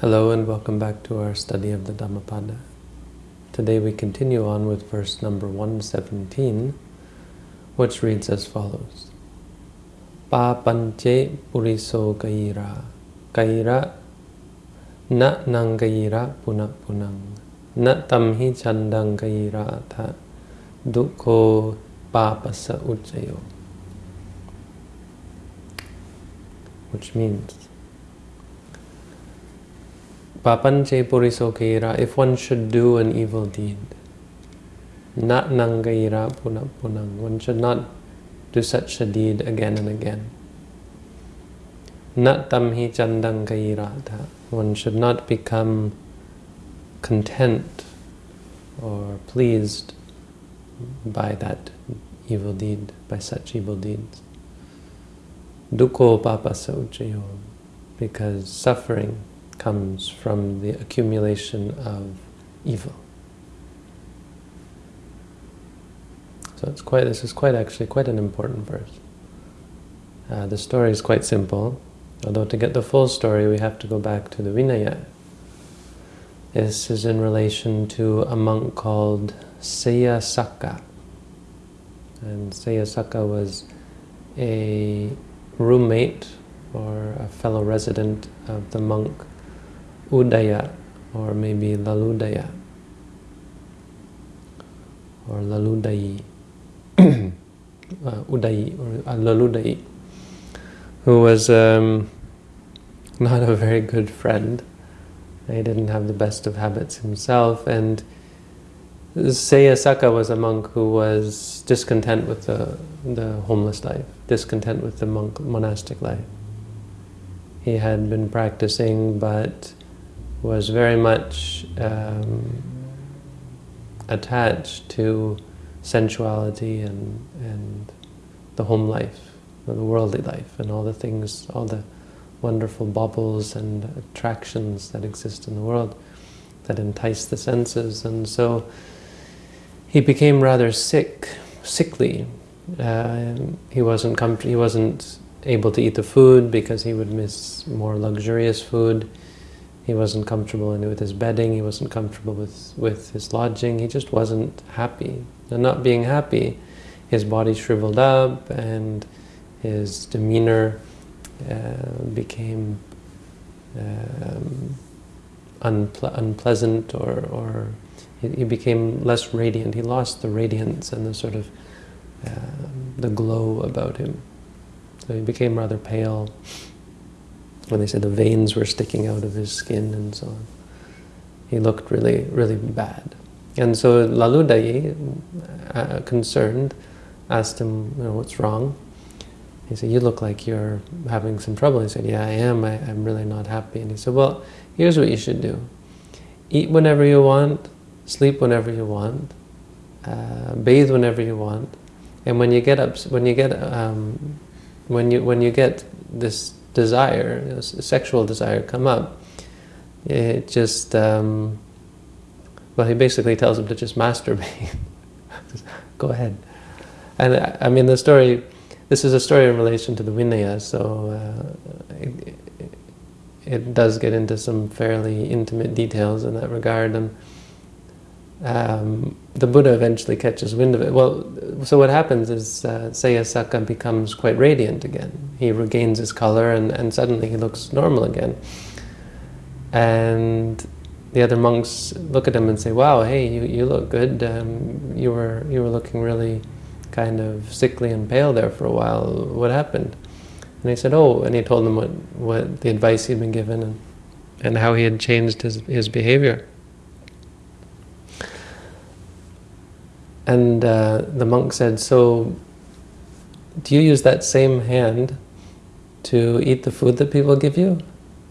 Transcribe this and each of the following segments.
Hello and welcome back to our study of the Dhammapada. Today we continue on with verse number 117, which reads as follows. Pa panche puriso kaira, kaira na nangaira punap punang, na tamhi chandang kaira tha, dukho papasa uchayo. Which means, Papanche purisokeira, if one should do an evil deed, not nangaira punang, one should not do such a deed again and again. Nat tamhi chandangairata, one should not become content or pleased by that evil deed, by such evil deeds. Dukho papasa uchayo, because suffering comes from the accumulation of evil. So it's quite. This is quite actually quite an important verse. Uh, the story is quite simple, although to get the full story we have to go back to the Vinaya. This is in relation to a monk called Seyasaka. And Seyasaka was a roommate or a fellow resident of the monk Udaya or maybe Laludaya or Laludayi, uh, Udayi or uh, Laludayi, who was um, not a very good friend. He didn't have the best of habits himself, and Seyasaka was a monk who was discontent with the, the homeless life, discontent with the monk monastic life. He had been practicing, but was very much um, attached to sensuality and, and the home life, the worldly life, and all the things, all the wonderful bubbles and attractions that exist in the world that entice the senses. And so he became rather sick, sickly. Uh, he wasn't he wasn't able to eat the food because he would miss more luxurious food. He wasn't comfortable with his bedding, he wasn't comfortable with, with his lodging, he just wasn't happy. And not being happy, his body shriveled up and his demeanor uh, became um, unple unpleasant or, or he, he, became less radiant. He lost the radiance and the sort of uh, the glow about him. So he became rather pale when they said the veins were sticking out of his skin and so on. He looked really, really bad. And so Laludayi, uh, concerned, asked him, you know, what's wrong? He said, you look like you're having some trouble. He said, yeah, I am. I, am really not happy. And he said, well, here's what you should do. Eat whenever you want, sleep whenever you want, uh, bathe whenever you want. And when you get up, when you get, um, when you when you get this desire, you know, sexual desire come up, it just, um, well, he basically tells him to just masturbate. Go ahead. And I mean, the story, this is a story in relation to the Vinaya, so uh, it, it, does get into some fairly intimate details in that regard. And um, the Buddha eventually catches wind of it. Well, so what happens is uh, Seyasaka becomes quite radiant again. He regains his color and, and suddenly he looks normal again. And the other monks look at him and say, wow, hey, you, you look good. Um, you, were, you were looking really kind of sickly and pale there for a while. What happened? And he said, oh, and he told them what, what the advice he'd been given and, and how he had changed his, his behavior. And uh, the monk said, so do you use that same hand to eat the food that people give you?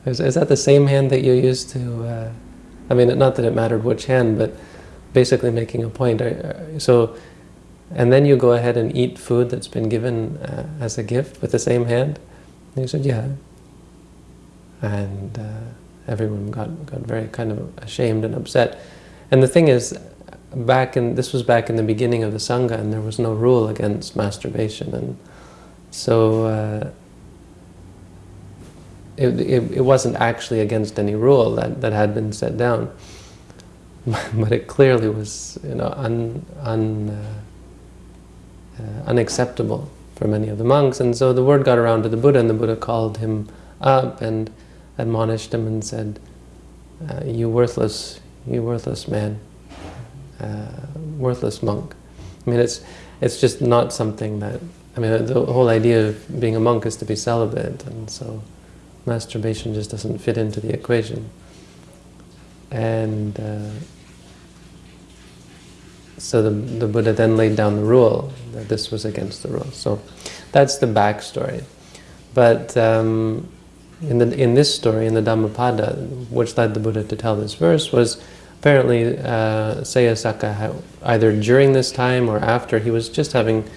Is, is that the same hand that you use to, uh, I mean, not that it mattered which hand, but basically making a point. So, and then you go ahead and eat food that's been given uh, as a gift with the same hand? And he said, yeah. And uh, everyone got, got very kind of ashamed and upset. And the thing is, back in this was back in the beginning of the sangha, and there was no rule against masturbation, and so uh, it, it, it, wasn't actually against any rule that, that had been set down, but it clearly was you know un, un, uh, uh, unacceptable for many of the monks. And so the word got around to the Buddha, and the Buddha called him up and admonished him and said, uh, "You worthless, you worthless man, uh, worthless monk." I mean, it's it's just not something that. I mean, the whole idea of being a monk is to be celibate, and so masturbation just doesn't fit into the equation. And uh, so the, the Buddha then laid down the rule that this was against the rule. So that's the backstory. But um, in, the, in this story, in the Dhammapada, which led the Buddha to tell this verse, was apparently uh, Sayasaka, either during this time or after, he was just having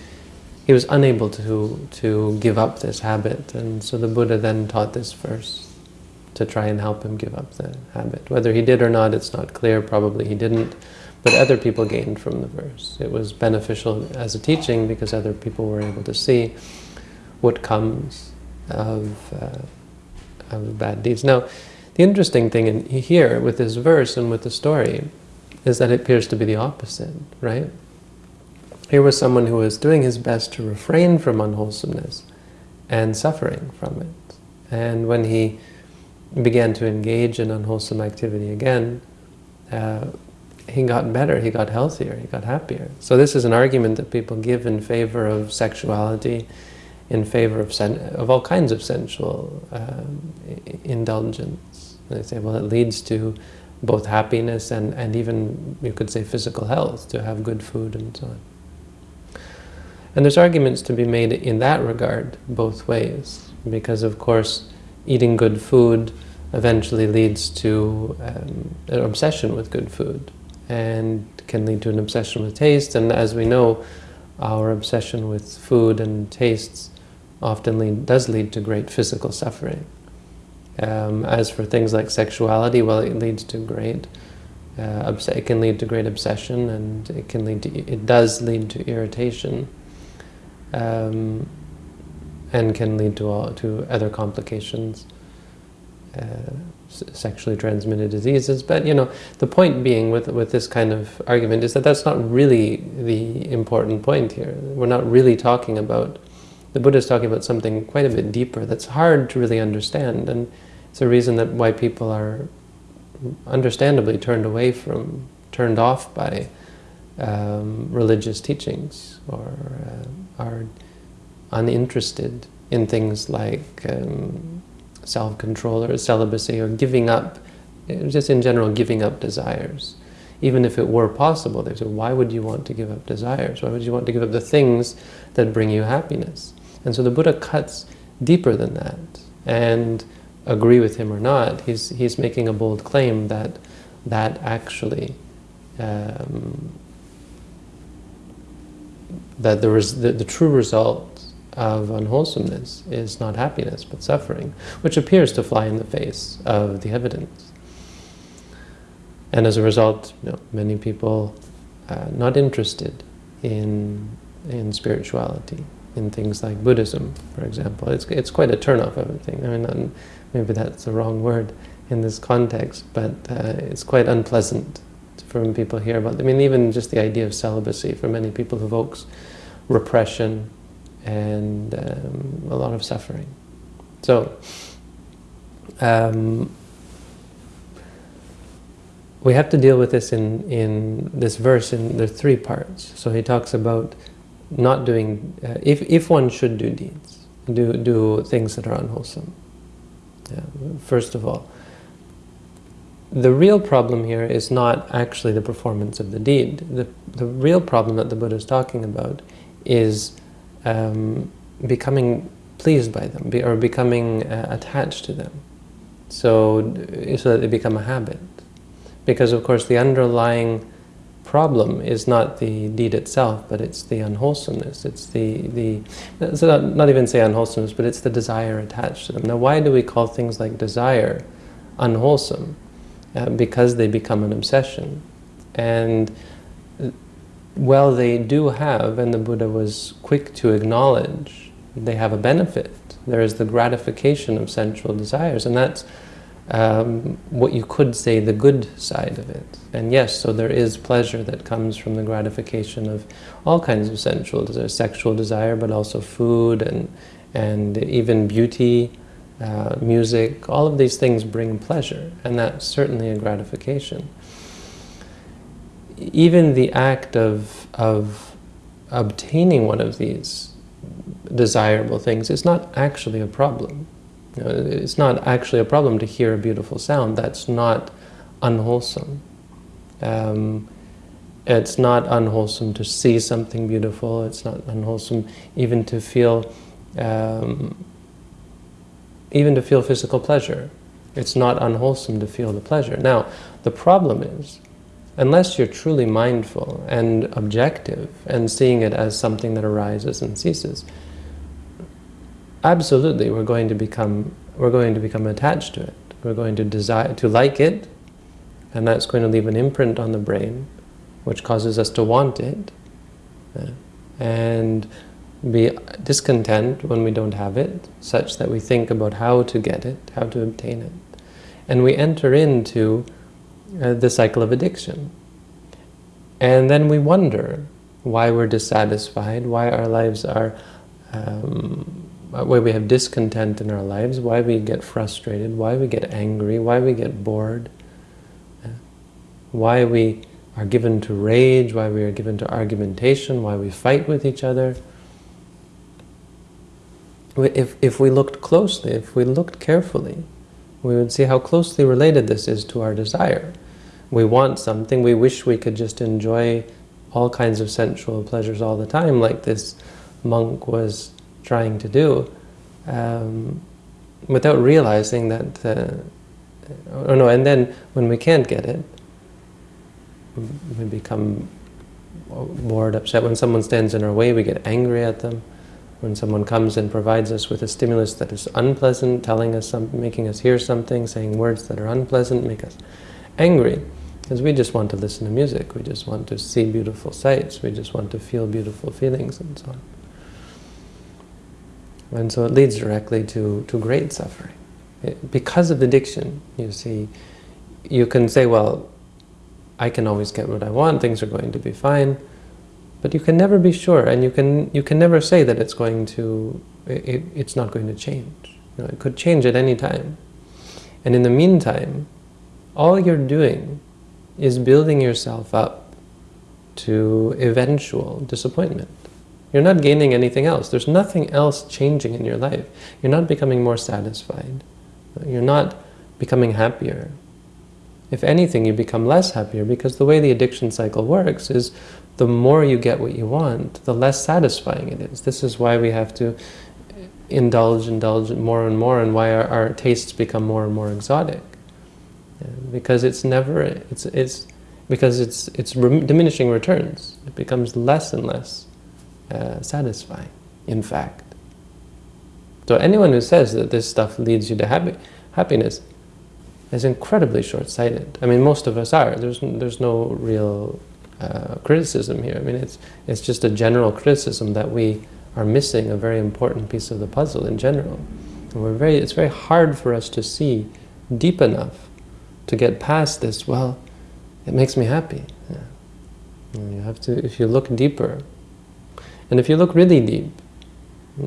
he was unable to, to give up this habit. And so the Buddha then taught this verse to try and help him give up the habit. Whether he did or not, it's not clear. Probably he didn't. But other people gained from the verse. It was beneficial as a teaching because other people were able to see what comes of, uh, of bad deeds. Now, the interesting thing in here with this verse and with the story is that it appears to be the opposite, right? Here was someone who was doing his best to refrain from unwholesomeness and suffering from it. And when he began to engage in unwholesome activity again, uh, he got better, he got healthier, he got happier. So this is an argument that people give in favor of sexuality, in favor of, of all kinds of sensual um, indulgence. They say, well, it leads to both happiness and, and even, you could say, physical health, to have good food and so on. And there's arguments to be made in that regard, both ways, because of course eating good food eventually leads to um, an obsession with good food and can lead to an obsession with taste. And as we know, our obsession with food and tastes often lead, does lead to great physical suffering. Um, as for things like sexuality, well, it leads to great, uh, it can lead to great obsession, and it can lead to, it does lead to irritation um, and can lead to, all, to other complications, uh, sexually transmitted diseases. But, you know, the point being with, with this kind of argument is that that's not really the important point here. We're not really talking about, the Buddha is talking about something quite a bit deeper that's hard to really understand. And it's a reason that why people are understandably turned away from, turned off by um, religious teachings or uh, are uninterested in things like um, self-control or celibacy or giving up, just in general giving up desires. Even if it were possible, they say, why would you want to give up desires? Why would you want to give up the things that bring you happiness? And so the Buddha cuts deeper than that. And agree with him or not, he's, he's making a bold claim that that actually um, that the, the, the true result of unwholesomeness is not happiness but suffering, which appears to fly in the face of the evidence. And as a result, you know, many people uh, not interested in, in spirituality, in things like Buddhism, for example. It's, it's quite a turnoff of a thing. I mean, maybe that's the wrong word in this context, but uh, it's quite unpleasant from people hear about. I mean, even just the idea of celibacy for many people evokes repression and um, a lot of suffering. So, um, we have to deal with this in, in this verse in the three parts. So he talks about not doing, uh, if, if one should do deeds, do, do things that are unwholesome. Yeah, first of all, the real problem here is not actually the performance of the deed. The, the real problem that the Buddha is talking about is um, becoming pleased by them be, or becoming uh, attached to them so, so that they become a habit. Because of course the underlying problem is not the deed itself, but it's the unwholesomeness. It's the, the so not, not even say unwholesomeness, but it's the desire attached to them. Now why do we call things like desire unwholesome? Uh, because they become an obsession. And well, they do have, and the Buddha was quick to acknowledge, they have a benefit There is the gratification of sensual desires, and that's um, what you could say the good side of it. And yes, so there is pleasure that comes from the gratification of all kinds of sensual desire, sexual desire, but also food and, and even beauty, uh, music, all of these things bring pleasure, and that's certainly a gratification. Even the act of, of obtaining one of these desirable things is not actually a problem. You know, it's not actually a problem to hear a beautiful sound. That's not unwholesome. Um, it's not unwholesome to see something beautiful. It's not unwholesome even to feel, um, even to feel physical pleasure. It's not unwholesome to feel the pleasure. Now, the problem is, unless you're truly mindful and objective and seeing it as something that arises and ceases, absolutely we're going to become we're going to become attached to it. We're going to desire to like it, and that's going to leave an imprint on the brain, which causes us to want it, and be discontent when we don't have it, such that we think about how to get it, how to obtain it. And we enter into uh, the cycle of addiction. And then we wonder why we're dissatisfied, why our lives are um, why we have discontent in our lives, why we get frustrated, why we get angry, why we get bored, uh, why we are given to rage, why we are given to argumentation, why we fight with each other. If, if we looked closely, if we looked carefully, we would see how closely related this is to our desire. We want something, we wish we could just enjoy all kinds of sensual pleasures all the time, like this monk was trying to do um, without realizing that, uh, oh no, and then when we can't get it, we become bored, upset. When someone stands in our way, we get angry at them. When someone comes and provides us with a stimulus that is unpleasant, telling us something, making us hear something, saying words that are unpleasant, make us angry. Because we just want to listen to music, we just want to see beautiful sights, we just want to feel beautiful feelings and so on. And so it leads directly to, to great suffering. It, because of addiction, you see, you can say, well, I can always get what I want, things are going to be fine, but you can never be sure, and you can you can never say that it's going to, it, it's not going to change. You know, it could change at any time. And in the meantime, all you're doing is building yourself up to eventual disappointment. You're not gaining anything else. There's nothing else changing in your life. You're not becoming more satisfied. You're not becoming happier. If anything, you become less happier because the way the addiction cycle works is the more you get what you want, the less satisfying it is. This is why we have to indulge, indulge more and more, and why our, our tastes become more and more exotic. Yeah, because it's never, it's, it's, because it's, it's diminishing returns. It becomes less and less uh, satisfying, in fact. So anyone who says that this stuff leads you to happy, happiness is incredibly short-sighted. I mean, most of us are. There's, there's no real uh, criticism here. I mean, it's, it's just a general criticism that we are missing a very important piece of the puzzle in general. And we're very, it's very hard for us to see deep enough to get past this, well, it makes me happy. Yeah. You have to, if you look deeper, and if you look really deep,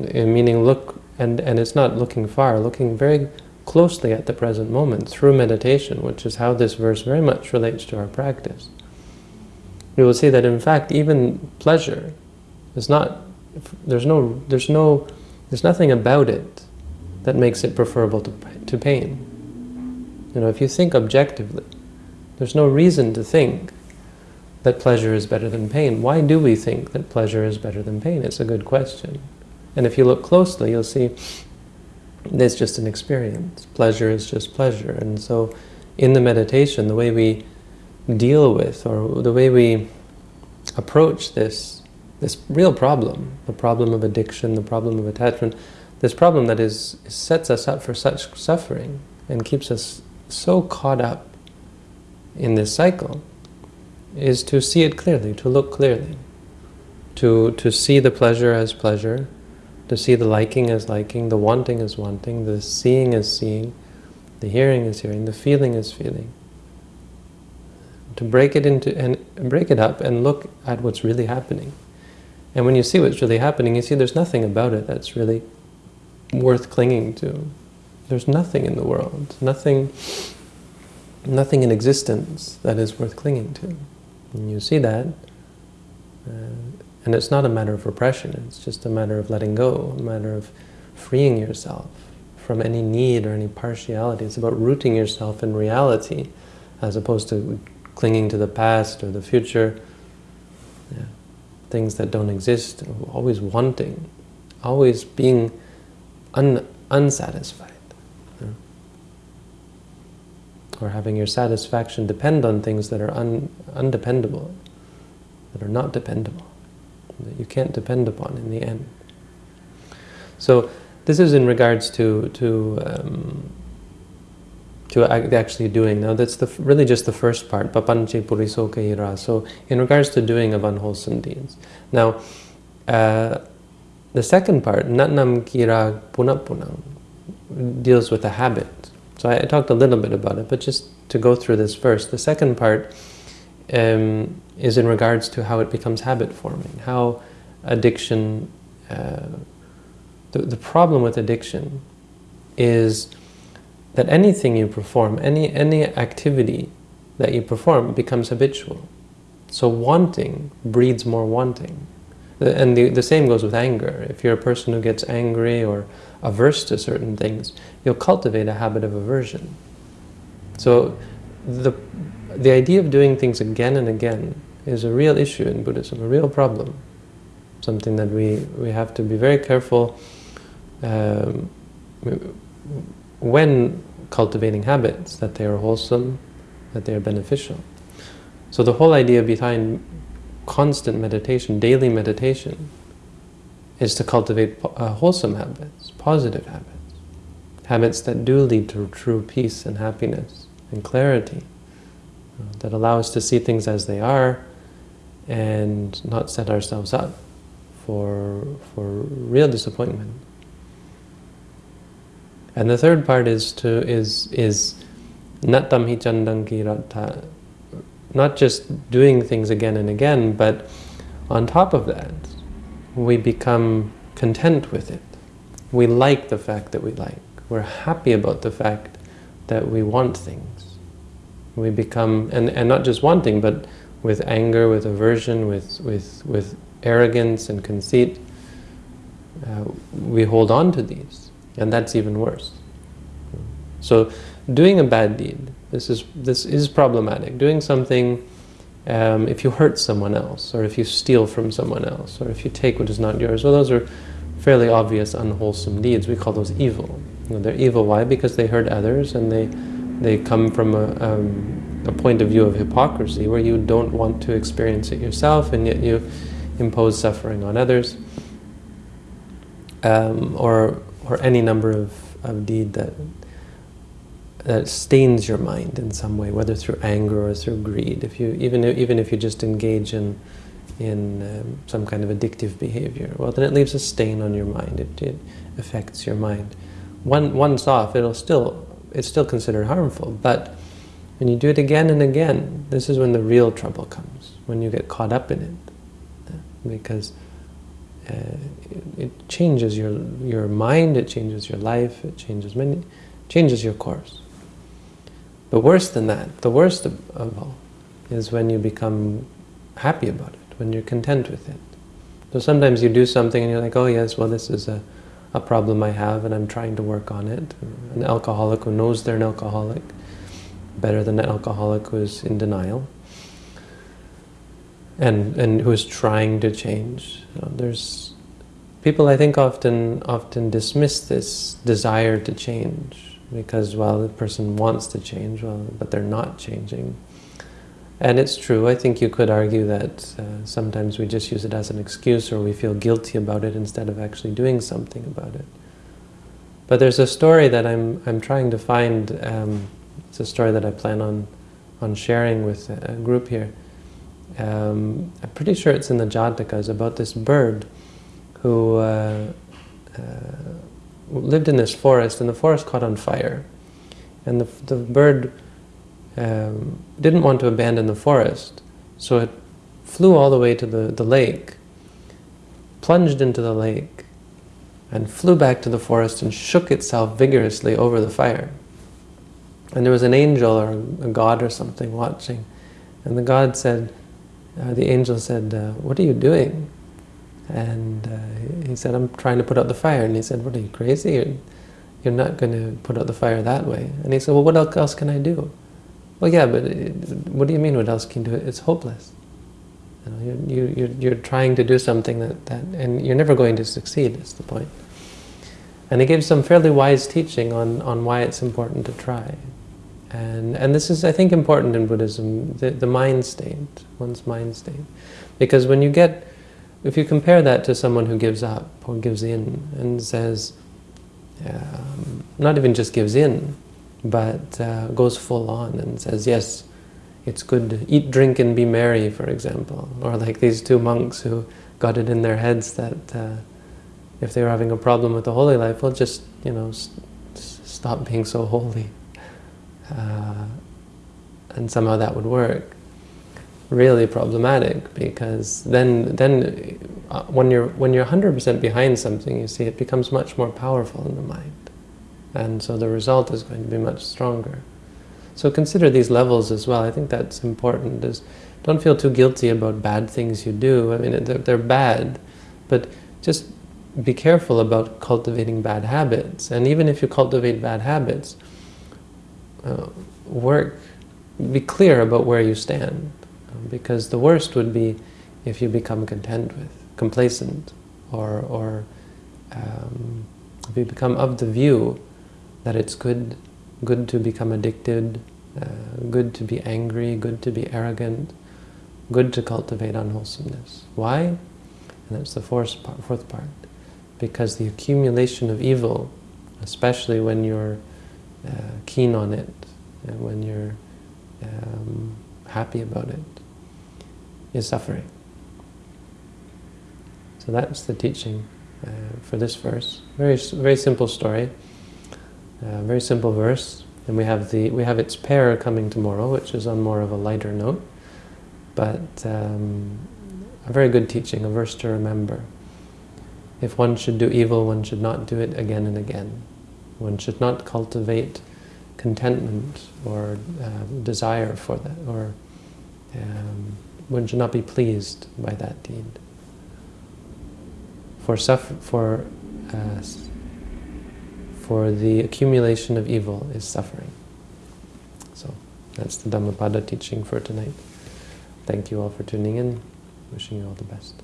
eh, meaning look, and, and it's not looking far, looking very closely at the present moment through meditation, which is how this verse very much relates to our practice, you will see that in fact even pleasure is not, there's no, there's no, there's nothing about it that makes it preferable to, to pain. You know, if you think objectively, there's no reason to think that pleasure is better than pain. Why do we think that pleasure is better than pain? It's a good question. And if you look closely, you'll see it's just an experience. Pleasure is just pleasure. And so in the meditation, the way we deal with, or the way we approach this, this real problem, the problem of addiction, the problem of attachment, this problem that is sets us up for such suffering and keeps us so caught up in this cycle, is to see it clearly, to look clearly, to, to see the pleasure as pleasure, to see the liking as liking, the wanting as wanting, the seeing as seeing, the hearing is hearing, the feeling is feeling. To break it into and break it up and look at what's really happening. And when you see what's really happening, you see there's nothing about it that's really worth clinging to. There's nothing in the world, nothing, nothing in existence that is worth clinging to. And you see that, uh, and it's not a matter of repression, it's just a matter of letting go, a matter of freeing yourself from any need or any partiality. It's about rooting yourself in reality as opposed to clinging to the past or the future. Yeah. Things that don't exist, always wanting, always being un unsatisfied. Yeah. Or having your satisfaction depend on things that are un undependable, that are not dependable, that you can't depend upon in the end. So this is in regards to to um, to actually doing. Now that's the really just the first part, papanche puriso ira. So in regards to doing of unwholesome deeds. Now uh, the second part, natnam kira punapunang, deals with a habit. So I, I, talked a little bit about it, but just to go through this first. The second part um, is in regards to how it becomes habit forming, how addiction uh, the, the problem with addiction is that anything you perform, any, any activity that you perform becomes habitual. So wanting breeds more wanting. And the, the same goes with anger. If you're a person who gets angry or averse to certain things, you'll cultivate a habit of aversion. So the, the idea of doing things again and again is a real issue in Buddhism, a real problem. Something that we, we have to be very careful um, when cultivating habits, that they are wholesome, that they are beneficial. So the whole idea behind constant meditation, daily meditation, is to cultivate uh, wholesome habits, positive habits, habits that do lead to true peace and happiness and clarity, uh, that allow us to see things as they are and not set ourselves up for, for real disappointment. And the third part is to is is chandang not just doing things again and again, but on top of that, we become content with it. We like the fact that we like. We're happy about the fact that we want things. We become, and, and not just wanting, but with anger, with aversion, with, with, with arrogance and conceit, uh, we hold on to these. And that's even worse. So doing a bad deed, this is, this is problematic. Doing something, um, if you hurt someone else, or if you steal from someone else, or if you take what is not yours, well, those are fairly obvious unwholesome deeds. We call those evil. You know, they're evil. Why? Because they hurt others, and they, they come from a, um, a point of view of hypocrisy, where you don't want to experience it yourself, and yet you impose suffering on others. Um, or or any number of, of deed that that stains your mind in some way, whether through anger or through greed. If you even even if you just engage in in um, some kind of addictive behavior, well, then it leaves a stain on your mind. It, it affects your mind. One once off, it'll still it's still considered harmful, but when you do it again and again, this is when the real trouble comes. When you get caught up in it, because uh, it, it, changes your your mind, it changes your life, it changes many, changes your course. But worse than that, the worst of, of all, is when you become happy about it, when you're content with it. So sometimes you do something and you're like, oh yes, well this is a, a problem I have and I'm trying to work on it. An alcoholic who knows they're an alcoholic, better than an alcoholic who is in denial and and who is trying to change. You know, there's people I think often often dismiss this desire to change because well the person wants to change well but they're not changing. And it's true, I think you could argue that uh, sometimes we just use it as an excuse or we feel guilty about it instead of actually doing something about it. But there's a story that I'm, I'm trying to find, um, it's a story that I plan on, on sharing with a group here, um, I'm pretty sure it's in the Jatakas about this bird who uh, uh, lived in this forest, and the forest caught on fire. And the, the bird um, didn't want to abandon the forest, so it flew all the way to the, the lake, plunged into the lake, and flew back to the forest and shook itself vigorously over the fire. And there was an angel or a god or something watching. And the god said, uh, the angel said, uh, what are you doing? And uh, he said, I'm trying to put out the fire. And he said, what are you, crazy? You're, you're not going to put out the fire that way. And he said, well, what else can I do? Well, yeah, but it, what do you mean what else can you do? It's hopeless. You know, you're, you're, you're trying to do something that, that, and you're never going to succeed, is the point. And he gave some fairly wise teaching on, on why it's important to try. And, and this is, I think, important in Buddhism, the, the mind state, one's mind state. Because when you get, if you compare that to someone who gives up or gives in and says, um, not even just gives in, but uh, goes full on and says, yes, it's good to eat, drink, and be merry, for example. Or like these two monks who got it in their heads that uh, if they were having a problem with the holy life, well, just, you know, stop being so holy uh, and somehow that would work. Really problematic because then, then uh, when you're when you're 100% behind something, you see it becomes much more powerful in the mind, and so the result is going to be much stronger. So consider these levels as well. I think that's important. Is don't feel too guilty about bad things you do. I mean, they're, they're bad, but just be careful about cultivating bad habits. And even if you cultivate bad habits, uh, work, be clear about where you stand. Because the worst would be if you become content with, complacent, or, or um, if you become of the view that it's good, good to become addicted, uh, good to be angry, good to be arrogant, good to cultivate unwholesomeness. Why? And that's the fourth part, fourth part. Because the accumulation of evil, especially when you're uh, keen on it, and when you're um, happy about it, is suffering. So that's the teaching uh, for this verse. Very, very simple story, uh, very simple verse, and we have the we have its pair coming tomorrow, which is on more of a lighter note, but um, a very good teaching, a verse to remember. If one should do evil, one should not do it again and again. One should not cultivate contentment or uh, desire for that, or um, one should not be pleased by that deed. For suffer, for uh, for the accumulation of evil is suffering. So that's the Dhammapada teaching for tonight. Thank you all for tuning in. Wishing you all the best.